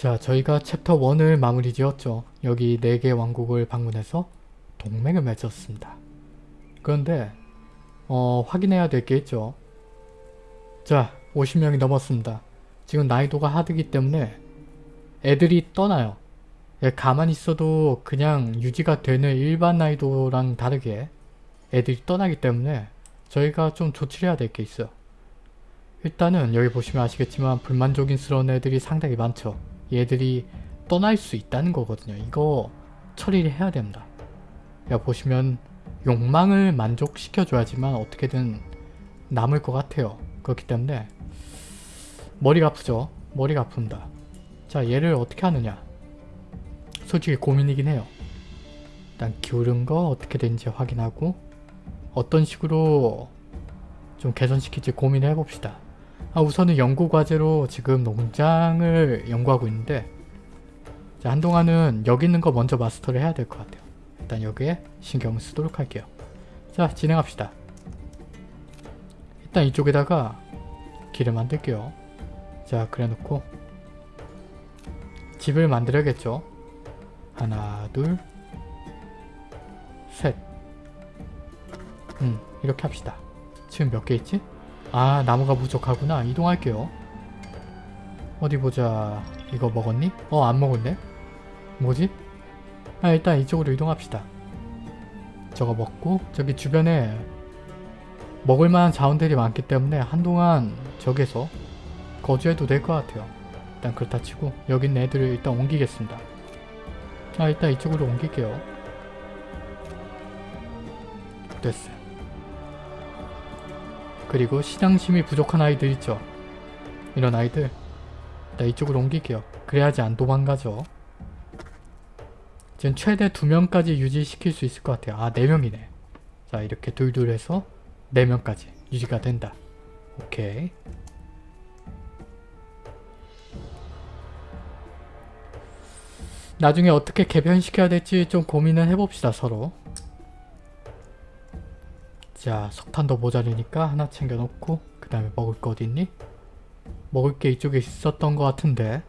자 저희가 챕터 1을 마무리 지었죠. 여기 4개 왕국을 방문해서 동맹을 맺었습니다. 그런데 어, 확인해야 될 게 있죠. 자 50명이 넘었습니다. 지금 난이도가 하드기 때문에 애들이 떠나요. 예, 가만히 있어도 그냥 유지가 되는 일반 난이도랑 다르게 애들이 떠나기 때문에 저희가 좀 조치를 해야 될 게 있어요. 일단은 여기 보시면 아시겠지만 불만족인스러운 애들이 상당히 많죠. 얘들이 떠날 수 있다는 거거든요. 이거 처리를 해야 됩니다. 여기 보시면 욕망을 만족시켜줘야지만 어떻게든 남을 것 같아요. 그렇기 때문에 머리가 아프죠? 머리가 아픕니다. 자 얘를 어떻게 하느냐 솔직히 고민이긴 해요. 일단 기울은 거 어떻게 되는지 확인하고 어떤 식으로 좀 개선시킬지 고민해 봅시다. 아, 우선은 연구 과제로 지금 농장을 연구하고 있는데 자, 한동안은 여기 있는 거 먼저 마스터를 해야 될 것 같아요. 일단 여기에 신경을 쓰도록 할게요. 자 진행합시다. 일단 이쪽에다가 길을 만들게요. 자 그래 놓고 집을 만들어야겠죠. 하나 둘 셋. 음 이렇게 합시다. 지금 몇 개 있지? 아 나무가 부족하구나. 이동할게요. 어디 보자. 이거 먹었니? 어 안 먹었네. 뭐지? 아 일단 이쪽으로 이동합시다. 저거 먹고 저기 주변에 먹을만한 자원들이 많기 때문에 한동안 저기서 거주해도 될 것 같아요. 일단 그렇다 치고 여기 있는 애들을 일단 옮기겠습니다. 아 일단 이쪽으로 옮길게요. 됐어요. 그리고 신앙심이 부족한 아이들 있죠. 이런 아이들 일단 이쪽으로 옮길게요. 그래야지 안 도망가죠. 지금 최대 2명까지 유지시킬 수 있을 것 같아요. 아 4명이네. 자 이렇게 둘둘 해서 4명까지 유지가 된다. 오케이. 나중에 어떻게 개변시켜야 될지 좀 고민을 해봅시다 서로. 자 석탄도 모자르니까 하나 챙겨놓고 그 다음에 먹을 거 어딨니? 먹을 게 이쪽에 있었던 것 같은데.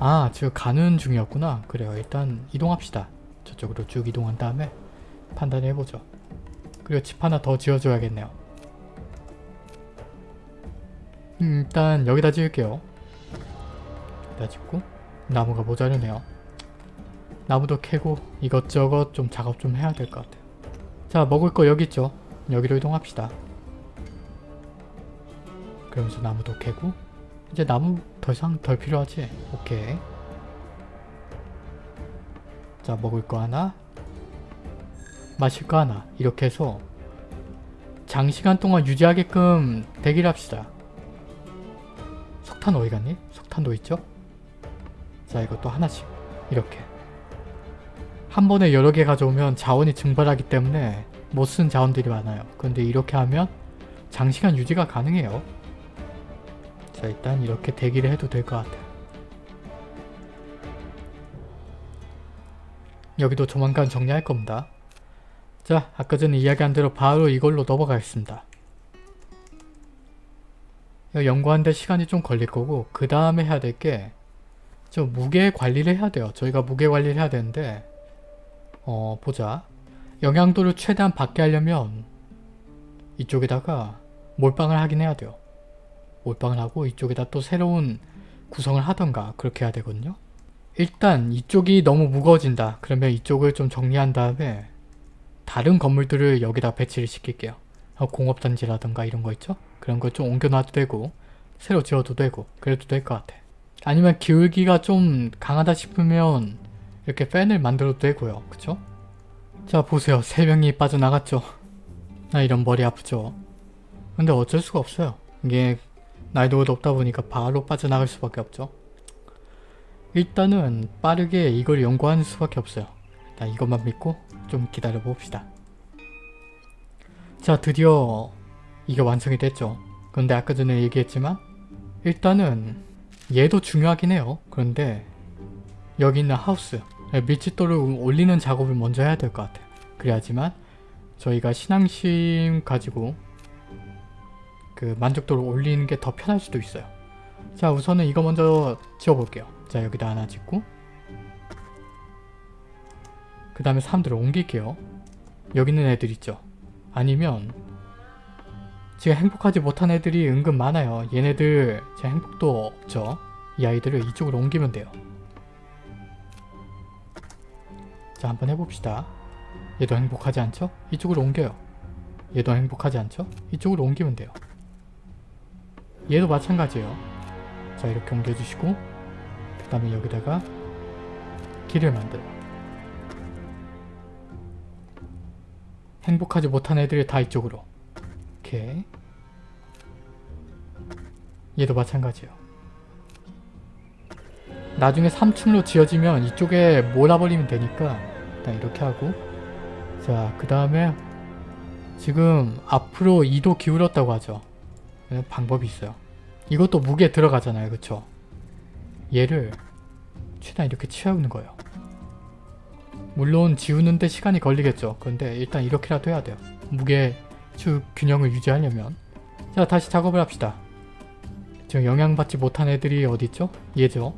아 지금 가는 중이었구나. 그래요. 일단 이동합시다. 저쪽으로 쭉 이동한 다음에 판단해보죠. 그리고 집 하나 더 지어줘야겠네요. 음, 일단 여기다 지을게요. 여기다 짓고 나무가 모자르네요 나무도 캐고 이것저것 좀 작업 좀 해야 될 것 같아요. 자 먹을 거 여기 있죠? 여기로 이동합시다. 그러면서 나무도 캐고. 이제 나무 더 이상 덜 필요하지? 오케이. 자 먹을 거 하나. 마실 거 하나. 이렇게 해서 장시간 동안 유지하게끔 대기를 합시다. 석탄 어디 갔니? 석탄도 있죠? 자 이것도 하나씩. 이렇게 한 번에 여러 개 가져오면 자원이 증발하기 때문에 못 쓴 자원들이 많아요 근데 이렇게 하면 장시간 유지가 가능해요 자 일단 이렇게 대기를 해도 될 것 같아요. 여기도 조만간 정리할 겁니다. 자 아까 전에 이야기한 대로 바로 이걸로 넘어가겠습니다. 연구하는데 시간이 좀 걸릴 거고 그 다음에 해야 될 게 저 무게 관리를 해야 돼요. 저희가 무게 관리를 해야 되는데 어 보자. 영양도를 최대한 받게 하려면 이쪽에다가 몰빵을 하긴 해야 돼요. 몰빵을 하고 이쪽에다 또 새로운 구성을 하던가 그렇게 해야 되거든요. 일단 이쪽이 너무 무거워진다. 그러면 이쪽을 좀 정리한 다음에 다른 건물들을 여기다 배치를 시킬게요. 어, 공업단지라던가 이런 거 있죠? 그런 거 좀 옮겨놔도 되고 새로 지어도 되고 그래도 될 것 같아. 아니면 기울기가 좀 강하다 싶으면 이렇게 팬을 만들어도 되고요. 그쵸? 자 보세요. 세 명이 빠져나갔죠? 나 이런 머리 아프죠? 근데 어쩔 수가 없어요. 이게 난이도가 높다 보니까 바로 빠져나갈 수밖에 없죠. 일단은 빠르게 이걸 연구하는 수밖에 없어요. 일단 이것만 믿고 좀 기다려 봅시다. 자 드디어 이게 완성이 됐죠. 그런데 아까 전에 얘기했지만 일단은 얘도 중요하긴 해요. 그런데 여기 있는 하우스 밀집도를 올리는 작업을 먼저 해야 될 것 같아요. 그래야지만 저희가 신앙심 가지고 그 만족도를 올리는 게 더 편할 수도 있어요. 자 우선은 이거 먼저 지어볼게요. 자 여기다 하나 짓고 그 다음에 사람들을 옮길게요. 여기 있는 애들 있죠. 아니면 지금 행복하지 못한 애들이 은근 많아요. 얘네들 제 행복도 없죠. 이 아이들을 이쪽으로 옮기면 돼요. 자 한번 해봅시다. 얘도 행복하지 않죠? 이쪽으로 옮겨요. 얘도 행복하지 않죠? 이쪽으로 옮기면 돼요. 얘도 마찬가지예요. 자 이렇게 옮겨주시고 그 다음에 여기다가 길을 만들어요. 행복하지 못한 애들이 다 이쪽으로 이렇게 얘도 마찬가지예요. 나중에 3층으로 지어지면 이쪽에 몰아버리면 되니까 일단 이렇게 하고 자 그 다음에 지금 앞으로 2도 기울었다고 하죠. 네, 방법이 있어요. 이것도 무게 들어가잖아요. 그쵸? 얘를 최대한 이렇게 치우는 거예요. 물론 지우는데 시간이 걸리겠죠. 근데 일단 이렇게라도 해야 돼요. 무게 축 균형을 유지하려면 자 다시 작업을 합시다. 지금 영향받지 못한 애들이 어디있죠? 얘죠.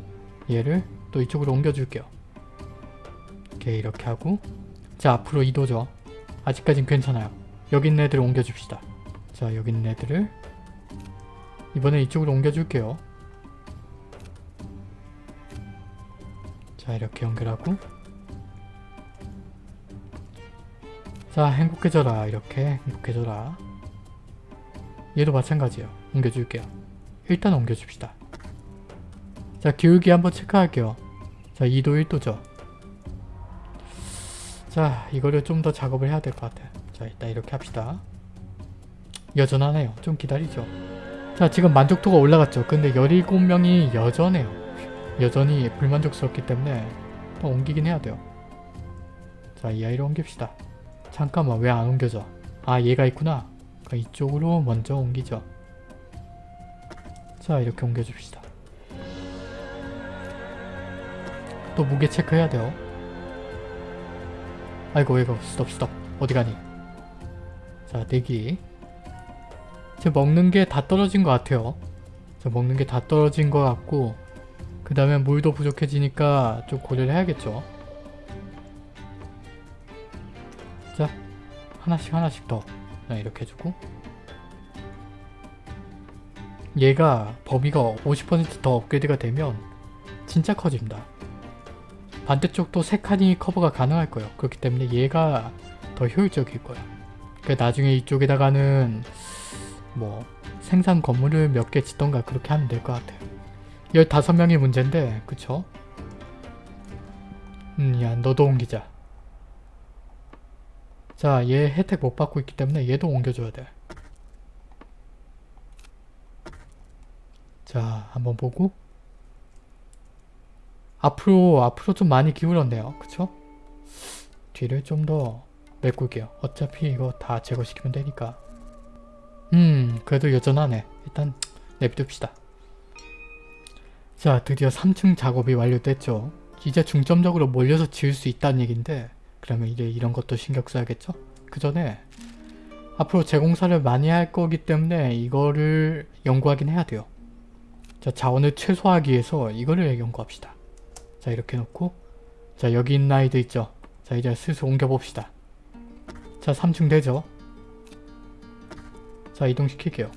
얘를 또 이쪽으로 옮겨줄게요. 이렇게 이렇게 하고 자 앞으로 이도죠. 아직까진 괜찮아요. 여기 있는 애들을 옮겨줍시다. 자 여기 있는 애들을 이번에 이쪽으로 옮겨줄게요. 자 이렇게 연결하고 자 행복해져라 이렇게 행복해져라 얘도 마찬가지예요. 옮겨줄게요. 일단 옮겨줍시다. 자 기울기 한번 체크할게요. 자 2도 1도죠. 자 이거를 좀 더 작업을 해야 될 것 같아요. 자 일단 이렇게 합시다. 여전하네요. 좀 기다리죠. 자 지금 만족도가 올라갔죠. 근데 17명이 여전해요. 여전히 불만족스럽기 때문에 또 옮기긴 해야 돼요. 자 이 아이를 옮깁시다. 잠깐만 왜 안 옮겨져? 아 얘가 있구나. 이쪽으로 먼저 옮기죠. 자 이렇게 옮겨줍시다. 또 무게 체크해야 돼요. 아이고 이거 스톱 스톱 어디 가니? 자 대기 지금 먹는 게 다 떨어진 것 같아요. 저 먹는 게 다 떨어진 것 같고 그 다음에 물도 부족해지니까 좀 고려를 해야겠죠. 자 하나씩 하나씩 더 이렇게 해주고 얘가 범위가 50%더 업그레이드가 되면 진짜 커집니다. 반대쪽도 3칸이 커버가 가능할 거예요. 그렇기 때문에 얘가 더 효율적일 거예요. 그러니까 나중에 이쪽에다가는 뭐 생산 건물을 몇 개 짓던가 그렇게 하면 될 것 같아요. 15명이 문제인데 그쵸? 음, 야 너도 옮기자. 자, 얘 혜택 못 받고 있기 때문에 얘도 옮겨줘야 돼. 자, 한번 보고 앞으로 앞으로 좀 많이 기울었네요. 그쵸? 뒤를 좀 더 메꿀게요. 어차피 이거 다 제거시키면 되니까. 음 그래도 여전하네. 일단 내비둡시다. 자 드디어 3층 작업이 완료됐죠. 이제 중점적으로 몰려서 지을 수 있다는 얘긴데 그러면 이제 이런 것도 신경 써야겠죠? 그 전에 앞으로 재공사를 많이 할 거기 때문에 이거를 연구하긴 해야 돼요. 자 자원을 최소화하기 위해서 이거를 연구합시다. 자 이렇게 놓고 자 여기 있는 아이들 있죠? 자 이제 슬슬 옮겨봅시다. 자 3층 되죠? 자 이동시킬게요.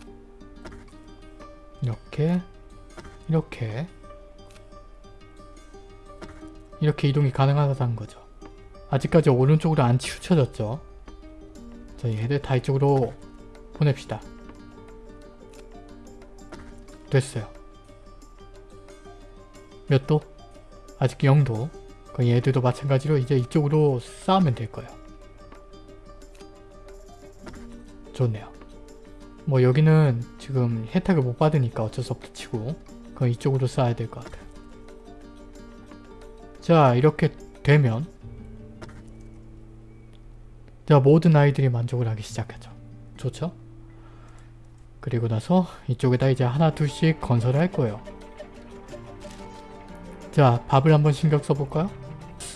이렇게 이렇게 이렇게 이동이 가능하다는 거죠. 아직까지 오른쪽으로 안 치우쳐졌죠. 자 얘들 다 이쪽으로 보냅시다. 됐어요. 몇 도? 아직 0도. 그 얘들도 마찬가지로 이제 이쪽으로 쌓으면 될 거예요. 좋네요. 뭐 여기는 지금 혜택을 못 받으니까 어쩔 수 없다 치고 그럼 이쪽으로 쌓아야 될 것 같아요. 자 이렇게 되면 자 모든 아이들이 만족을 하기 시작하죠. 좋죠? 그리고 나서 이쪽에다 이제 하나 둘씩 건설을 할 거예요. 자 밥을 한번 신경 써볼까요?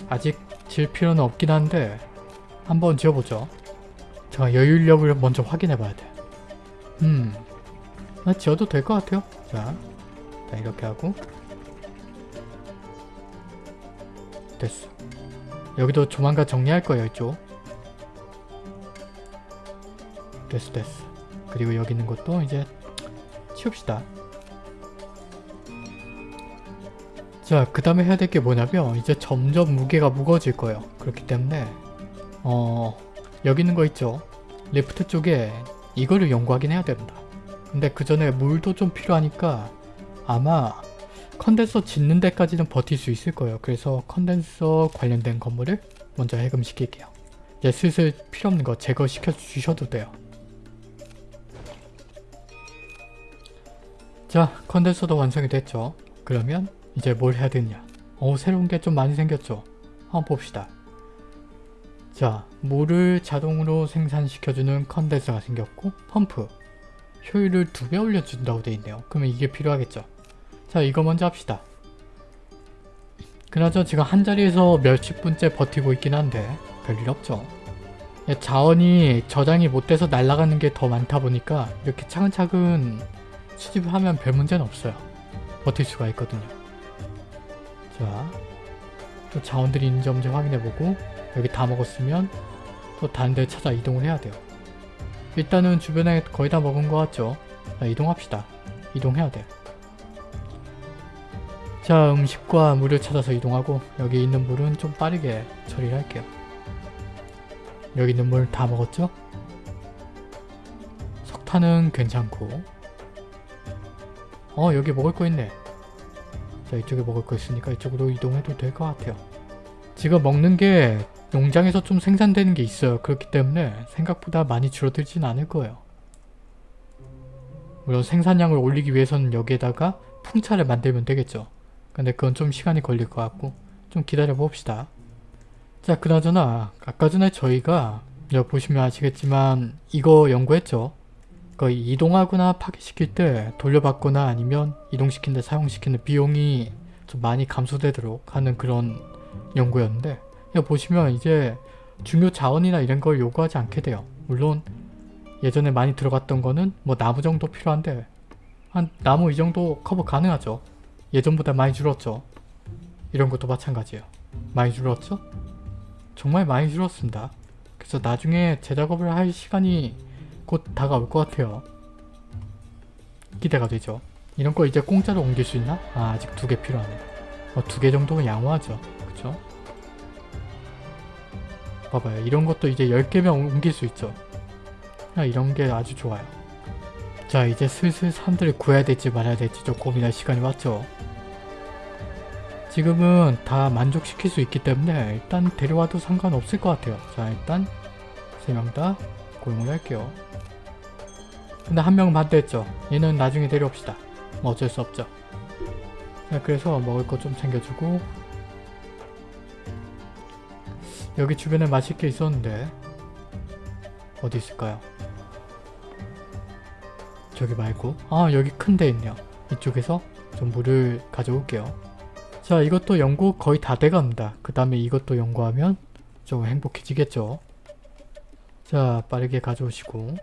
아직 질 필요는 없긴 한데 한번 지어보죠. 자 여유력을 먼저 확인해 봐야 돼. 음, 나 지어도 될 것 같아요. 자, 자 이렇게 하고 됐어. 여기도 조만간 정리할 거예요 이쪽. 됐어 됐어. 그리고 여기 있는 것도 이제 치웁시다. 자, 그 다음에 해야 될 게 뭐냐면 이제 점점 무게가 무거워질 거예요. 그렇기 때문에 어 여기 있는 거 있죠? 레프트 쪽에 이거를 연구하긴 해야 됩니다. 근데 그 전에 물도 좀 필요하니까 아마 컨덴서 짓는 데까지는 버틸 수 있을 거예요. 그래서 컨덴서 관련된 건물을 먼저 해금시킬게요. 이제 슬슬 필요 없는 거 제거시켜 주셔도 돼요. 자, 컨덴서도 완성이 됐죠. 그러면 이제 뭘 해야 되냐. 어, 새로운 게 좀 많이 생겼죠. 한번 봅시다. 자, 물을 자동으로 생산시켜주는 컨덴서가 생겼고 펌프. 효율을 두 배 올려준다고 돼 있네요. 그러면 이게 필요하겠죠. 자, 이거 먼저 합시다. 그나저나 지금 한 자리에서 몇십 분째 버티고 있긴 한데 별일 없죠. 예, 자원이 저장이 못 돼서 날아가는 게 더 많다 보니까 이렇게 차근차근 수집하면 별 문제는 없어요. 버틸 수가 있거든요. 자, 또 자원들이 있는지 없는지 확인해보고 여기 다 먹었으면 또 다른 데 찾아 이동을 해야 돼요. 일단은 주변에 거의 다 먹은 것 같죠? 자, 이동합시다. 이동해야 돼요. 자, 음식과 물을 찾아서 이동하고 여기 있는 물은 좀 빠르게 처리를 할게요. 여기 있는 물 다 먹었죠? 석탄은 괜찮고 어 여기 먹을 거 있네. 자 이쪽에 먹을 거 있으니까 이쪽으로 이동해도 될 것 같아요. 지금 먹는 게 농장에서 좀 생산되는 게 있어요. 그렇기 때문에 생각보다 많이 줄어들진 않을 거예요. 물론 생산량을 올리기 위해서는 여기에다가 풍차를 만들면 되겠죠. 근데 그건 좀 시간이 걸릴 것 같고 좀 기다려 봅시다. 자 그나저나 아까 전에 저희가 보시면 아시겠지만 이거 연구했죠. 그 이동하거나 파괴시킬 때 돌려받거나 아니면 이동시키는데 사용시키는 비용이 좀 많이 감소되도록 하는 그런 연구였는데 보시면 이제 중요 자원이나 이런 걸 요구하지 않게 돼요. 물론 예전에 많이 들어갔던 거는 뭐 나무 정도 필요한데 한 나무 이 정도 커버 가능하죠. 예전보다 많이 줄었죠. 이런 것도 마찬가지예요. 많이 줄었죠? 정말 많이 줄었습니다. 그래서 나중에 재작업을 할 시간이 곧 다가올 것 같아요. 기대가 되죠. 이런 거 이제 공짜로 옮길 수 있나? 아, 아직 두 개 필요하네. 어, 두 개 정도면 양호하죠. 그쵸? 봐봐요. 이런 것도 이제 10개면 옮길 수 있죠. 아, 이런 게 아주 좋아요. 자, 이제 슬슬 사람들을 구해야 될지 말아야 될지 좀 고민할 시간이 왔죠. 지금은 다 만족시킬 수 있기 때문에 일단 데려와도 상관없을 것 같아요. 자, 일단 세 명 다 고용을 할게요. 근데 한 명은 반대했죠. 얘는 나중에 데려옵시다. 뭐 어쩔 수 없죠. 자, 그래서 먹을 거 좀 챙겨주고 여기 주변에 마실 게 있었는데 어디 있을까요? 저기 말고 아 여기 큰 데 있네요. 이쪽에서 좀 물을 가져올게요. 자 이것도 연구 거의 다 돼갑니다. 그 다음에 이것도 연구하면 좀 행복해지겠죠. 자 빠르게 가져오시고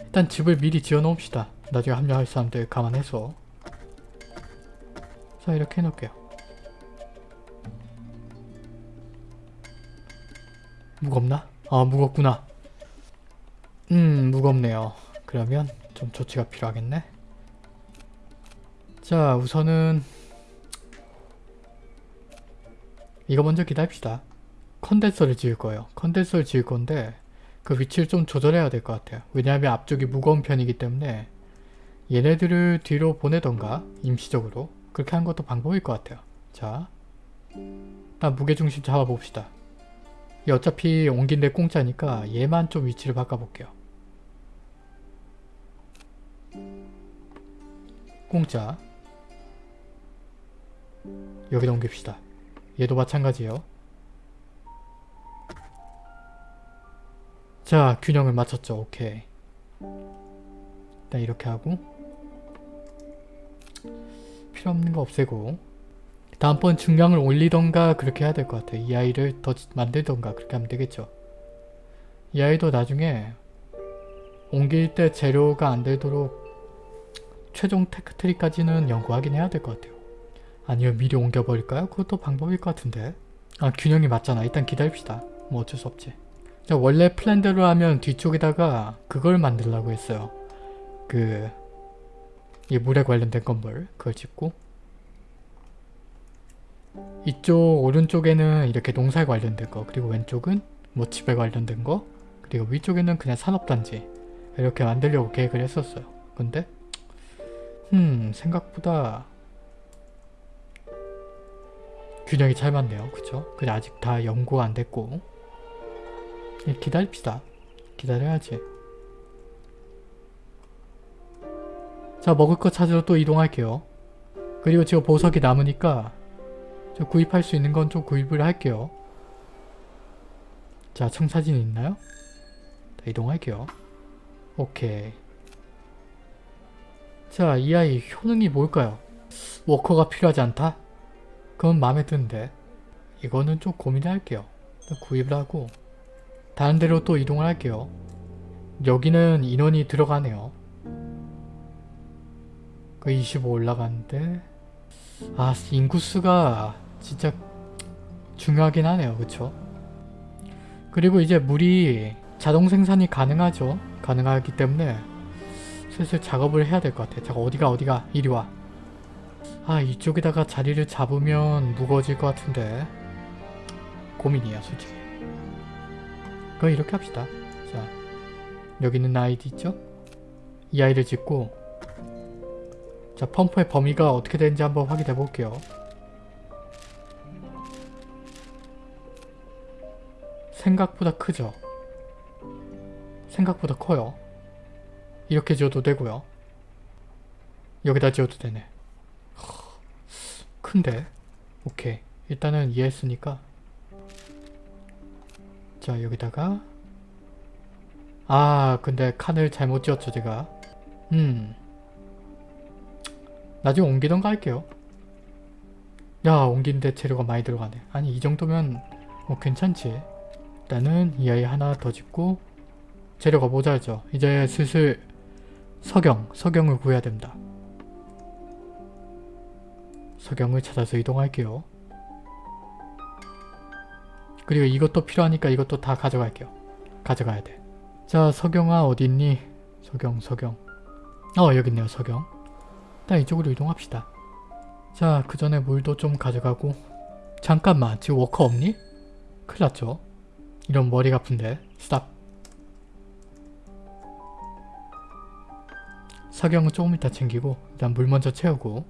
일단 집을 미리 지어 놓읍시다. 나중에 합류할 사람들 감안해서 자 이렇게 해놓을게요. 무겁나? 아 무겁구나. 음 무겁네요. 그러면 좀 조치가 필요하겠네. 자 우선은 이거 먼저 기다립시다. 컨덴서를 지을 거예요. 컨덴서를 지을 건데 그 위치를 좀 조절해야 될 것 같아요. 왜냐하면 앞쪽이 무거운 편이기 때문에 얘네들을 뒤로 보내던가 임시적으로 그렇게 하는 것도 방법일 것 같아요. 자, 일단 무게중심 잡아봅시다. 이 어차피 옮긴 데 공짜니까 얘만 좀 위치를 바꿔볼게요. 공짜 여기다 옮깁시다. 얘도 마찬가지예요. 자 균형을 맞췄죠. 오케이. 일단 이렇게 하고 필요 없는 거 없애고 다음번 중량을 올리던가 그렇게 해야 될 것 같아요. 이 아이를 더 만들던가 그렇게 하면 되겠죠. 이 아이도 나중에 옮길 때 재료가 안 되도록 최종 테크트리까지는 연구하긴 해야 될 것 같아요. 아니면 미리 옮겨버릴까요? 그것도 방법일 것 같은데. 아 균형이 맞잖아. 일단 기다립시다. 뭐 어쩔 수 없지. 자 원래 플랜대로 하면 뒤쪽에다가 그걸 만들려고 했어요. 그... 이 물에 관련된 건물 그걸 짓고 이쪽 오른쪽에는 이렇게 농사에 관련된 거 그리고 왼쪽은 뭐 집에 관련된 거 그리고 위쪽에는 그냥 산업단지 이렇게 만들려고 계획을 했었어요. 근데 음 생각보다 균형이 잘 맞네요. 그쵸? 근데 아직 다 연구가 안 됐고 예, 기다립시다. 기다려야지. 자 먹을 거 찾으러 또 이동할게요. 그리고 지금 보석이 남으니까 저 구입할 수 있는 건 좀 구입을 할게요. 자 청사진 있나요? 자, 이동할게요. 오케이. 자, 이 아이 효능이 뭘까요? 워커가 필요하지 않다? 그건 마음에 드는데 이거는 좀 고민을 할게요. 일단 구입을 하고 다른 데로 또 이동을 할게요. 여기는 인원이 들어가네요. 그 25 올라가는데 아 인구수가 진짜 중요하긴 하네요. 그쵸? 그리고 이제 물이 자동 생산이 가능하죠. 가능하기 때문에 슬슬 작업을 해야 될 것 같아. 잠깐 어디가 어디가 이리 와. 아 이쪽에다가 자리를 잡으면 무거워질 것 같은데 고민이야 솔직히. 그럼 이렇게 합시다. 자 여기 있는 아이디 있죠? 이 아이를 짓고 자 펌프의 범위가 어떻게 되는지 한번 확인해 볼게요. 생각보다 크죠? 생각보다 커요. 이렇게 지어도 되고요. 여기다 지어도 되네. 허, 큰데? 오케이. 일단은 이해했으니까 자 여기다가. 아 근데 칸을 잘못 지었죠 제가. 음. 나중에 옮기던가 할게요. 야 옮긴데 재료가 많이 들어가네. 아니 이 정도면 뭐 괜찮지? 일단은 이 아이 하나 더 짓고 재료가 모자르죠. 이제 슬슬 석영, 석영을 구해야 됩니다. 석영을 찾아서 이동할게요. 그리고 이것도 필요하니까 이것도 다 가져갈게요. 가져가야 돼. 자, 석영아 어디 있니? 석영, 석영. 어, 여기 있네요, 석영. 일단 이쪽으로 이동합시다. 자, 그 전에 물도 좀 가져가고 잠깐만, 지금 워커 없니? 큰일 났죠? 이런 머리가 아픈데. stop. 석영은 조금 이따 챙기고 일단 물 먼저 채우고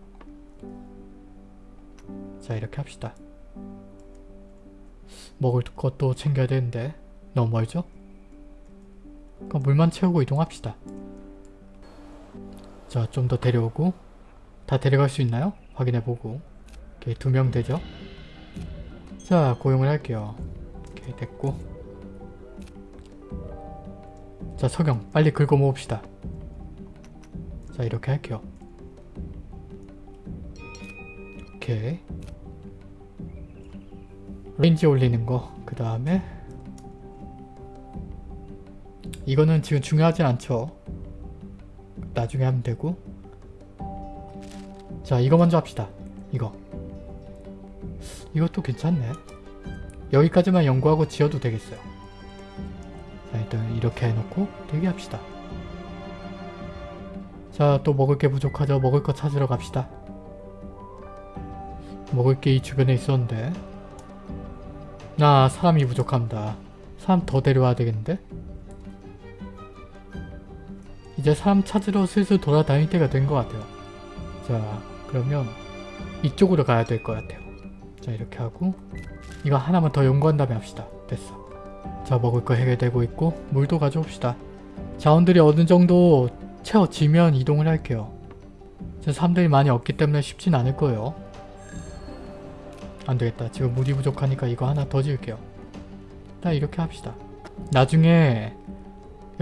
자 이렇게 합시다. 먹을 것도 챙겨야 되는데 너무 멀죠? 그럼 물만 채우고 이동합시다. 자 좀 더 데려오고 다 데려갈 수 있나요? 확인해보고 오케이 두명 되죠? 자 고용을 할게요. 오케이 됐고 자 석영 빨리 긁어 모읍시다. 자 이렇게 할게요. 오케이 range 올리는 거 그 다음에 이거는 지금 중요하진 않죠. 나중에 하면 되고 자 이거 먼저 합시다. 이거 이것도 괜찮네. 여기까지만 연구하고 지어도 되겠어요. 자 일단 이렇게 해놓고 대기합시다. 자, 또 먹을 게 부족하죠. 먹을 거 찾으러 갑시다. 먹을 게 이 주변에 있었는데. 나 사람이 부족합니다. 사람 더 데려와야 되겠는데? 이제 사람 찾으러 슬슬 돌아다닐 때가 된 것 같아요. 자, 그러면 이쪽으로 가야 될 것 같아요. 자, 이렇게 하고 이거 하나만 더 연구한 다음에 합시다. 됐어. 자, 먹을 거 해결되고 있고 물도 가져옵시다. 자원들이 어느 정도 채워지면 이동을 할게요. 제 사람들이 많이 없기 때문에 쉽진 않을 거예요. 안되겠다. 지금 물이 부족하니까 이거 하나 더 지을게요. 일단 이렇게 합시다. 나중에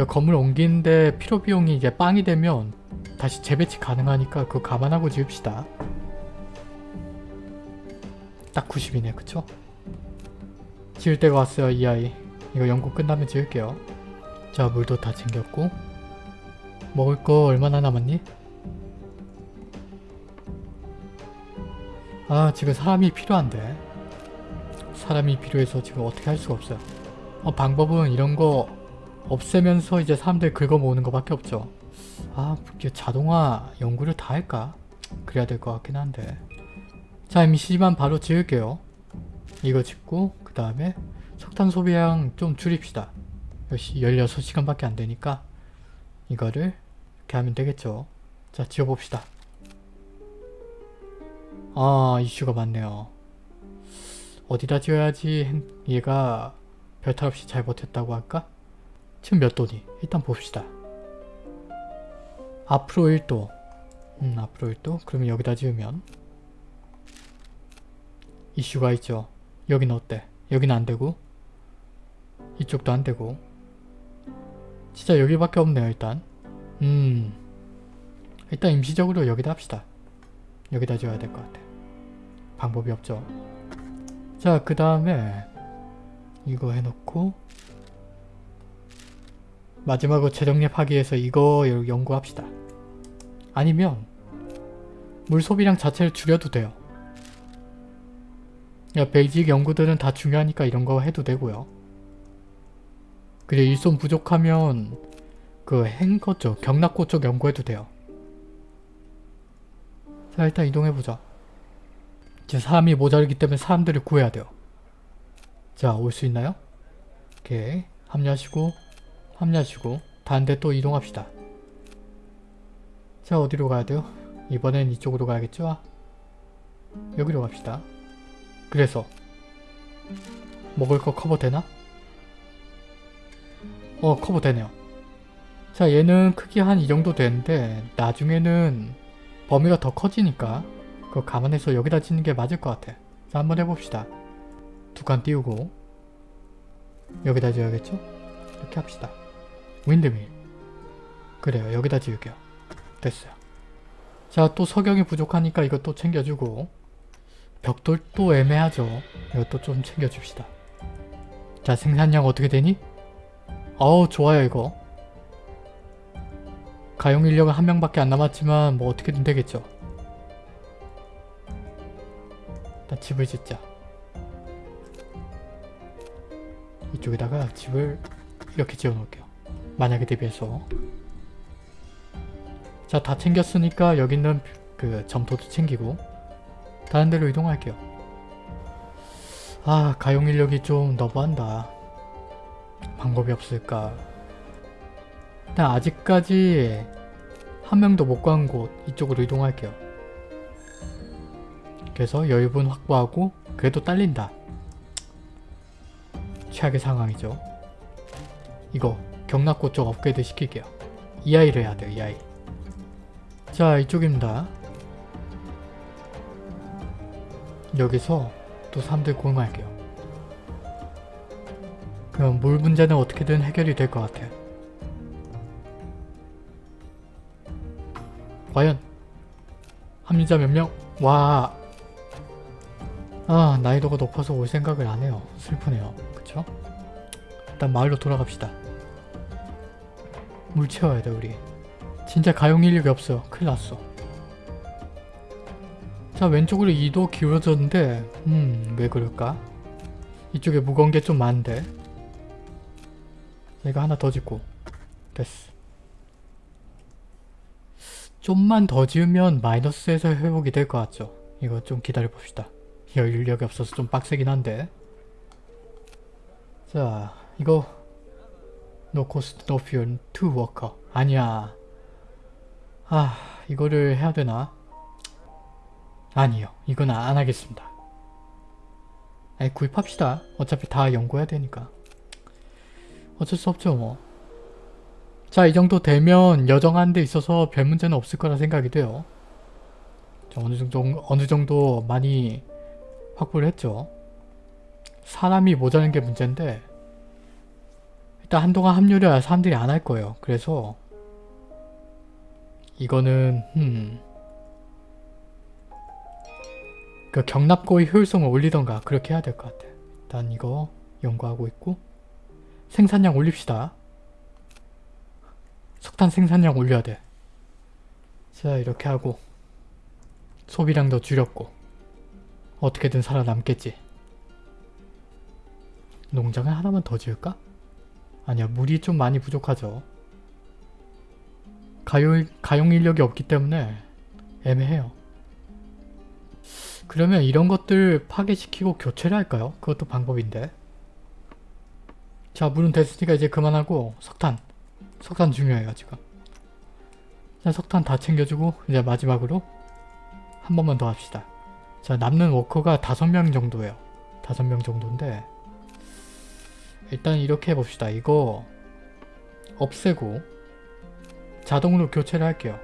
건물 옮기는데 필요 비용이 이제 빵이 되면 다시 재배치 가능하니까 그거 감안하고 지읍시다. 딱 90이네 그쵸? 지을 때가 왔어요 이 아이. 이거 연구 끝나면 지을게요. 자 물도 다 챙겼고 먹을 거 얼마나 남았니? 아 지금 사람이 필요한데. 사람이 필요해서 지금 어떻게 할 수가 없어요. 어, 방법은 이런 거 없애면서 이제 사람들 긁어 모으는 것밖에 없죠. 아 자동화 연구를 다 할까? 그래야 될 것 같긴 한데. 자 임시지만 바로 지을게요. 이거 짓고 그 다음에 석탄 소비량 좀 줄입시다. 역시 16시간밖에 안 되니까 이거를 이렇게 하면 되겠죠. 자 지어봅시다 아 이슈가 많네요. 어디다 지어야지 행- 얘가 별탈 없이 잘 버텼다고 할까? 지금 몇 도니? 일단 봅시다. 앞으로 1도. 음 앞으로 1도? 그러면 여기다 지으면? 이슈가 있죠. 여긴 어때? 여긴 안되고? 이쪽도 안되고? 진짜 여기밖에 없네요 일단. 음 일단 임시적으로 여기다 합시다 여기다 지어야 될 것 같아. 방법이 없죠. 자 그 다음에 이거 해놓고 마지막으로 재정립하기 위해서 이거 여- 연구합시다. 아니면 물 소비량 자체를 줄여도 돼요. 야, 베이직 연구들은 다 중요하니까 이런 거 해도 되고요. 그리고 일손 부족하면 그 행거 쪽, 경락고 쪽 연구해도 돼요. 자 일단 이동해보자. 이제 사람이 모자르기 때문에 사람들을 구해야 돼요. 자 올 수 있나요? 오케이 합류하시고 합류하시고 데또 이동합시다. 자 어디로 가야 돼요? 이번엔 이쪽으로 가야겠죠? 여기로 갑시다. 그래서 먹을 거 커버 되나? 어 커버 되네요. 자 얘는 크기 한 이 정도 되는데 나중에는 범위가 더 커지니까 그거 감안해서 여기다 짓는 게 맞을 것 같아. 자 한번 해봅시다. 두 칸 띄우고 여기다 지어야겠죠? 이렇게 합시다. 윈드밀 그래요 여기다 지을게요. 됐어요. 자 또 석영이 부족하니까 이것도 챙겨주고 벽돌도 애매하죠. 이것도 좀 챙겨줍시다. 자 생산량 어떻게 되니? 어우 좋아요 이거. 가용 인력은 한 명밖에 안 남았지만 뭐 어떻게든 되겠죠. 일단 집을 짓자. 이쪽에다가 집을 이렇게 지어 놓을게요. 만약에 대비해서. 자 다 챙겼으니까 여기 있는 그 점토도 챙기고 다른 데로 이동할게요. 아 가용 인력이 좀 너무한다. 방법이 없을까. 일단 아직까지 한 명도 못 간 곳 이쪽으로 이동할게요. 그래서 여유분 확보하고 그래도 딸린다. 최악의 상황이죠. 이거 경락고 쪽 업그레이드 시킬게요. 이 아이를 해야 돼요. 이 아이. 자 이쪽입니다. 여기서 또 사람들 고용할게요. 그럼 물 문제는 어떻게든 해결이 될 것 같아. 과연 합리자 몇 명? 와. 아 난이도가 높아서 올 생각을 안 해요. 슬프네요. 그쵸? 일단 마을로 돌아갑시다. 물 채워야 돼 우리. 진짜 가용 인력이 없어. 큰일 났어. 자 왼쪽으로 2도 기울어졌는데 음 왜 그럴까? 이쪽에 무거운 게 좀 많은데 내가 하나 더 짓고 됐어 좀만 더 지으면 마이너스에서 회복이 될 것 같죠? 이거 좀 기다려봅시다 여유력이 없어서 좀 빡세긴 한데 자 이거 No cost, no fuel, two worker 아니야 아 이거를 해야 되나? 아니요. 이건 안 하겠습니다. 아니 구입합시다. 어차피 다 연구해야 되니까. 어쩔 수 없죠 뭐. 자 이 정도 되면 여정하는 데 있어서 별 문제는 없을 거라 생각이 돼요. 자, 어느 정도 어느 정도 많이 확보를 했죠. 사람이 모자란 게 문제인데 일단 한동안 합류를 사람들이 안 할 거예요. 그래서 이거는 음 그 경납고의 효율성을 올리던가 그렇게 해야 될 것 같아. 일단 이거 연구하고 있고 생산량 올립시다. 석탄 생산량 올려야 돼. 자 이렇게 하고 소비량도 줄였고 어떻게든 살아남겠지. 농장을 하나만 더 지을까? 아니야 물이 좀 많이 부족하죠. 가용, 가용 인력이 없기 때문에 애매해요. 그러면 이런 것들 파괴시키고 교체를 할까요? 그것도 방법인데. 자 물은 됐으니까 이제 그만하고 석탄. 석탄 중요해요 지금. 자 석탄 다 챙겨주고 이제 마지막으로 한 번만 더 합시다. 자 남는 워커가 다섯 명 정도예요. 다섯 명 정도인데 일단 이렇게 해봅시다. 이거 없애고 자동으로 교체를 할게요.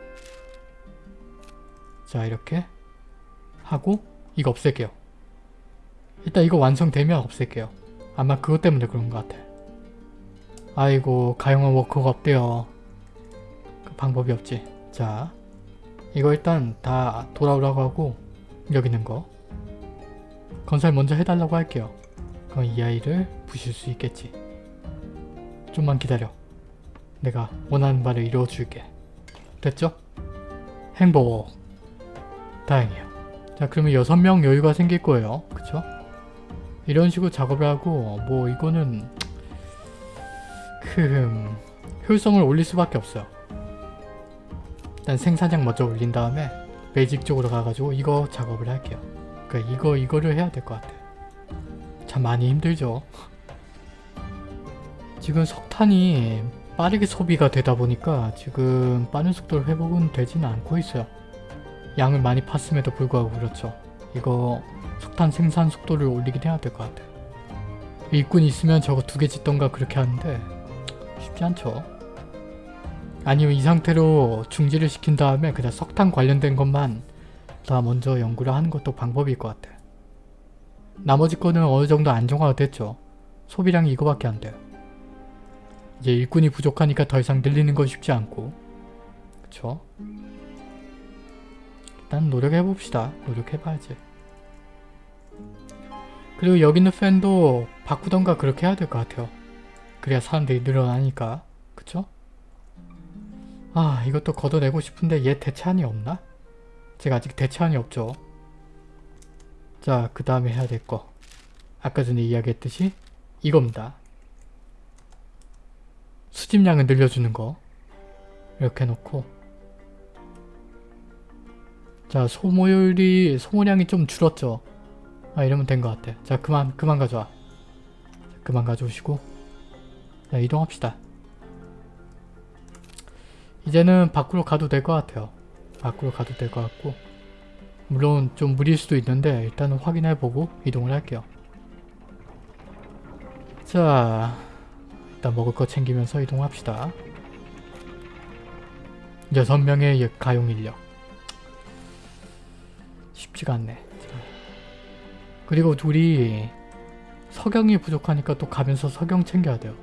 자 이렇게 하고 이거 없앨게요. 일단 이거 완성되면 없앨게요. 아마 그것 때문에 그런 것 같아. 아이고 가용한 워커가 없대요. 그 방법이 없지. 자 이거 일단 다 돌아오라고 하고 여기 있는 거 건설 먼저 해달라고 할게요. 그럼 이 아이를 부실 수 있겠지. 좀만 기다려. 내가 원하는 바를 이루어줄게. 됐죠? 행복. 다행이에요. 자 그러면 6명 여유가 생길 거예요. 그쵸? 이런 식으로 작업을 하고 뭐 이거는 흠 효율성을 올릴 수밖에 없어요. 일단 생산량 먼저 올린 다음에 베이직 쪽으로 가가지고 이거 작업을 할게요. 그러니까 이거 이거를 해야 될 것 같아. 참 많이 힘들죠. 지금 석탄이 빠르게 소비가 되다 보니까 지금 빠른 속도로 회복은 되지는 않고 있어요. 양을 많이 팠음에도 불구하고 그렇죠. 이거 석탄 생산 속도를 올리긴 해야 될 것 같아요. 일꾼이 있으면 저거 두 개 짓던가 그렇게 하는데 쉽지 않죠. 아니면 이 상태로 중지를 시킨 다음에 그냥 석탄 관련된 것만 다 먼저 연구를 하는 것도 방법일 것 같아. 나머지 거는 어느 정도 안정화가 됐죠. 소비량이 이거밖에 안 돼요. 이제 일꾼이 부족하니까 더 이상 늘리는 건 쉽지 않고 그쵸? 일단 노력해봅시다. 노력해봐야지. 그리고 여기 있는 팬도 바꾸던가 그렇게 해야 될 것 같아요. 그래야 사람들이 늘어나니까. 그쵸? 아 이것도 걷어내고 싶은데 얘 대체안이 없나? 제가 아직 대체안이 없죠. 자 그 다음에 해야 될 거. 아까 전에 이야기했듯이 이겁니다. 수집량을 늘려주는 거. 이렇게 해놓고 자 소모율이 소모량이 좀 줄었죠. 아 이러면 된 것 같아. 자 그만 그만 가져와. 자, 그만 가져오시고 자 이동합시다. 이제는 밖으로 가도 될 것 같아요. 밖으로 가도 될 것 같고 물론 좀 무리일 수도 있는데 일단은 확인해보고 이동을 할게요. 자 일단 먹을 거 챙기면서 이동합시다. 6명의 가용 인력 쉽지가 않네. 그리고 둘이 석영이 부족하니까 또 가면서 석영 챙겨야 돼요.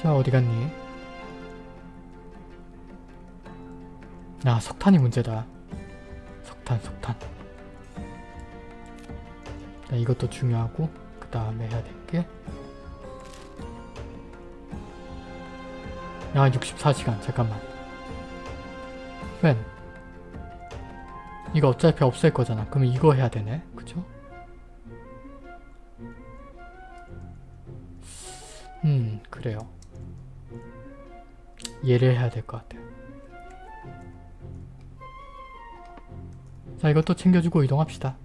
자 어디 갔니? 아 석탄이 문제다. 석탄 석탄. 자, 이것도 중요하고 그 다음에 해야 될게 아 64시간 잠깐만 팬 이거 어차피 없앨 거잖아 그럼 이거 해야 되네 그쵸? 음 그래요 얘를 해야 될 것 같아요. 자 이것도 챙겨주고 이동합시다.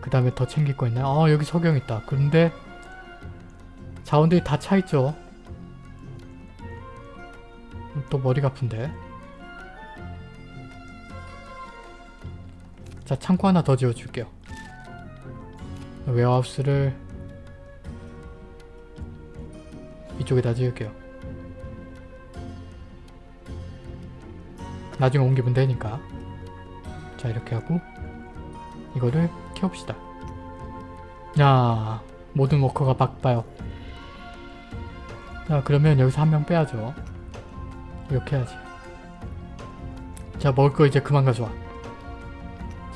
그 다음에 더 챙길 거 있나요? 아 여기 석영 있다. 그런데 자원들이 다 차있죠? 또 머리가 아픈데? 자 창고 하나 더 지어줄게요. 웨어하우스를 이쪽에다 지을게요 나중에 옮기면 되니까. 자 이렇게 하고 이거를 키웁시다. 야 모든 워커가 바빠요. 자 그러면 여기서 한 명 빼야죠. 이렇게 해야지. 자 먹을 거 이제 그만 가져와.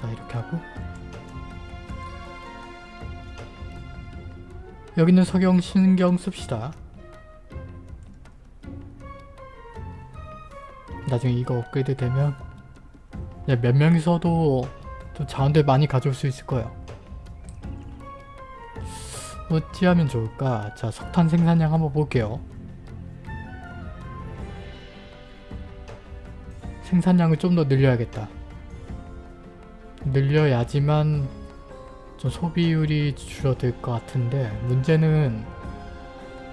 자 이렇게 하고. 여기는 석영 신경 씁시다 나중에 이거 업그레이드 되면 몇 명이서도 좀 자원들 많이 가져올 수 있을 거예요. 어찌하면 좋을까? 자, 석탄 생산량 한번 볼게요. 생산량을 좀 더 늘려야겠다. 늘려야지만 좀 소비율이 줄어들 것 같은데 문제는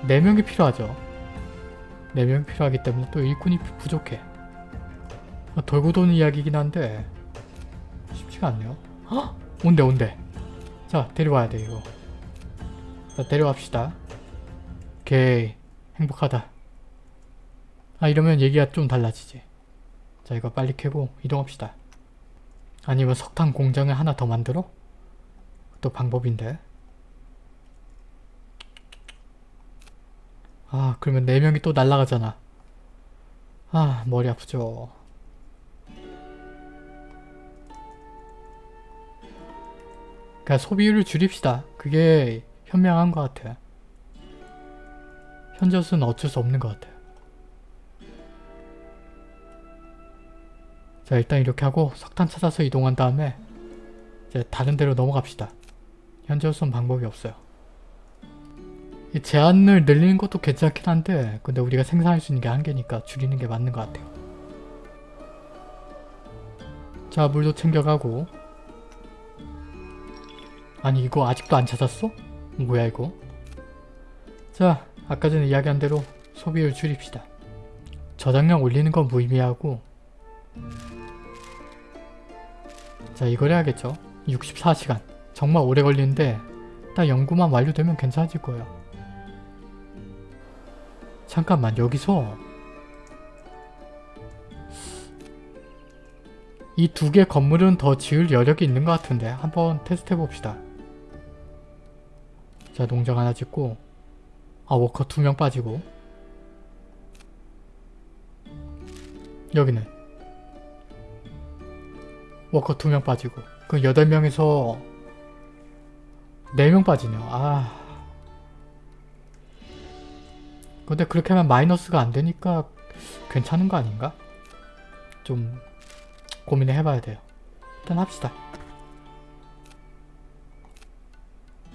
4명이 필요하죠. 4명이 필요하기 때문에 또 일꾼이 부- 부족해. 아, 돌고 도는 이야기긴 한데 쉽지가 않네요. 헉! 온대 온대. 자 데려와야 돼 이거. 자 데려갑시다. 오케이 행복하다. 아 이러면 얘기가 좀 달라지지. 자 이거 빨리 캐고 이동합시다. 아니면 석탄 공장을 하나 더 만들어? 또 방법인데. 아 그러면 4명이 또 날라가잖아. 아 머리 아프죠. 그냥 소비율을 줄입시다. 그게 현명한 것 같아. 현저수는 어쩔 수 없는 것 같아. 자 일단 이렇게 하고 석탄 찾아서 이동한 다음에 이제 다른 데로 넘어갑시다. 현저수는 방법이 없어요. 이 제한을 늘리는 것도 괜찮긴 한데 근데 우리가 생산할 수 있는 게 한계니까 줄이는 게 맞는 것 같아요. 자 물도 챙겨가고 아니 이거 아직도 안 찾았어? 뭐야 이거? 자 아까 전에 이야기한 대로 소비를 줄입시다. 저장량 올리는 건 무의미하고 자 이걸 해야겠죠. 64시간 정말 오래 걸리는데 딱 연구만 완료되면 괜찮아질 거예요. 잠깐만 여기서 이 두 개 건물은 더 지을 여력이 있는 것 같은데 한번 테스트 해봅시다. 자 농장 하나 짓고 아 워커 두 명 빠지고 여기는 워커 두 명 빠지고 그 여덟 명에서 네 명 빠지네요. 아 근데 그렇게 하면 마이너스가 안 되니까 괜찮은 거 아닌가? 좀 고민을 해봐야 돼요. 일단 합시다.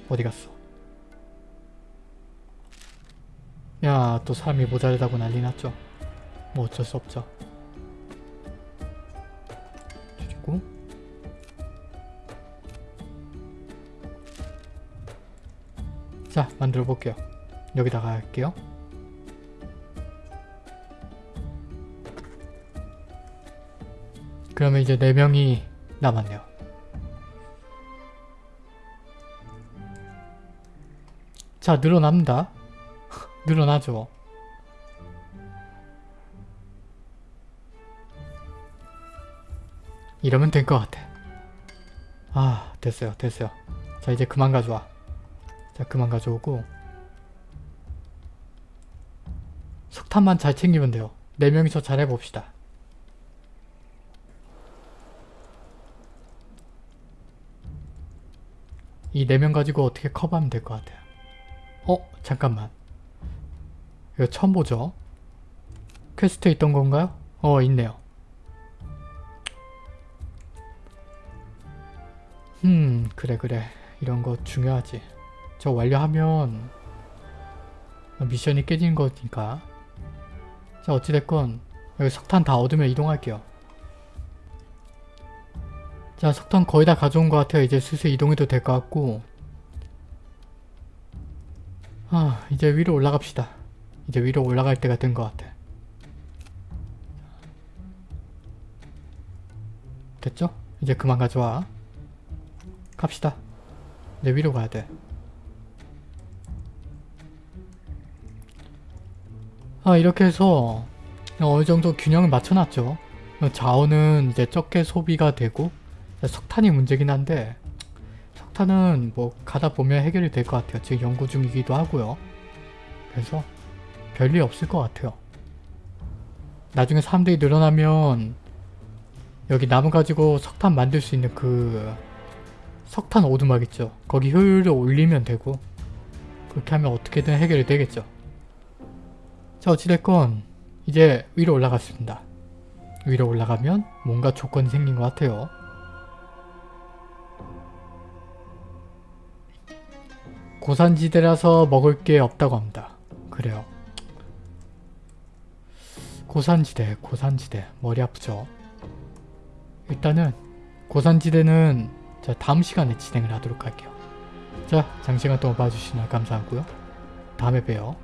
어디 갔어? 야, 또 사람이 모자르다고 난리 났죠? 뭐 어쩔 수 없죠. 줄이고 자, 만들어 볼게요. 여기다가 할게요. 그러면 이제 4명이 남았네요. 자, 늘어납니다. 늘어나죠. 이러면 될 것 같아. 아, 됐어요. 됐어요. 자, 이제 그만 가져와. 자, 그만 가져오고 석탄만 잘 챙기면 돼요. 4명이서 잘 해봅시다. 이 4명 가지고 어떻게 커버하면 될 것 같아요. 어? 잠깐만. 이거 처음 보죠? quest에 있던 건가요? 어 있네요. 음 그래 그래 이런 거 중요하지. 저 완료하면 미션이 깨지는 거니까 자 어찌됐건 여기 석탄 다 얻으면 이동할게요. 자 석탄 거의 다 가져온 것 같아요. 이제 슬슬 이동해도 될 것 같고 아 이제 위로 올라갑시다. 이제 위로 올라갈 때가 된 것 같아. 됐죠? 이제 그만 가져와. 갑시다. 이제 위로 가야 돼. 아 이렇게 해서 어느 정도 균형을 맞춰놨죠. 자원은 이제 적게 소비가 되고 석탄이 문제긴 한데 석탄은 뭐 가다 보면 해결이 될 것 같아요. 지금 연구 중이기도 하고요. 그래서 별일 없을 것 같아요. 나중에 사람들이 늘어나면 여기 나무 가지고 석탄 만들 수 있는 그 석탄 오두막 있죠. 거기 효율을 올리면 되고 그렇게 하면 어떻게든 해결이 되겠죠. 자 어찌됐건 이제 위로 올라갔습니다. 위로 올라가면 뭔가 조건이 생긴 것 같아요. 고산지대라서 먹을 게 없다고 합니다. 그래요. 고산지대, 고산지대. 머리 아프죠? 일단은 고산지대는 자 다음 시간에 진행을 하도록 할게요. 자, 장시간 동안 봐주시나 감사하고요. 다음에 봬요.